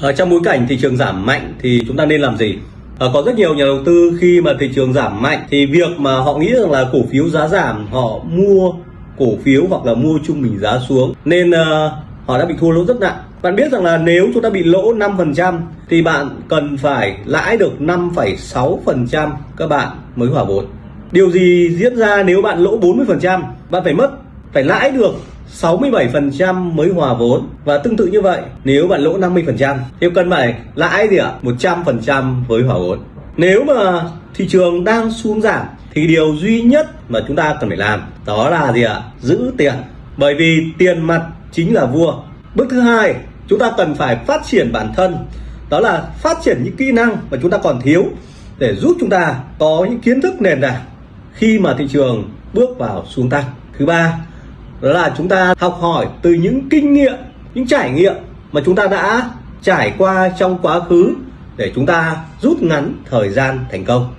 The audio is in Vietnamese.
Ở trong bối cảnh thị trường giảm mạnh thì chúng ta nên làm gì? À, có rất nhiều nhà đầu tư khi mà thị trường giảm mạnh thì việc mà họ nghĩ rằng là cổ phiếu giá giảm họ mua cổ phiếu hoặc là mua trung bình giá xuống nên uh, họ đã bị thua lỗ rất nặng. Bạn biết rằng là nếu chúng ta bị lỗ 5% thì bạn cần phải lãi được 5,6% các bạn mới hòa vốn. Điều gì diễn ra nếu bạn lỗ 40%? Bạn phải mất phải lãi được 67% mới hòa vốn. Và tương tự như vậy, nếu bạn lỗ 50% thì cần phải lãi gì ạ? 100% với hòa vốn. Nếu mà thị trường đang xuống giảm, thì điều duy nhất mà chúng ta cần phải làm, đó là gì ạ? Giữ tiền. Bởi vì tiền mặt chính là vua. Bước thứ hai, chúng ta cần phải phát triển bản thân. Đó là phát triển những kỹ năng mà chúng ta còn thiếu để giúp chúng ta có những kiến thức nền tảng khi mà thị trường bước vào xuống tăng. Thứ ba đó là chúng ta học hỏi từ những kinh nghiệm, những trải nghiệm mà chúng ta đã trải qua trong quá khứ để chúng ta rút ngắn thời gian thành công.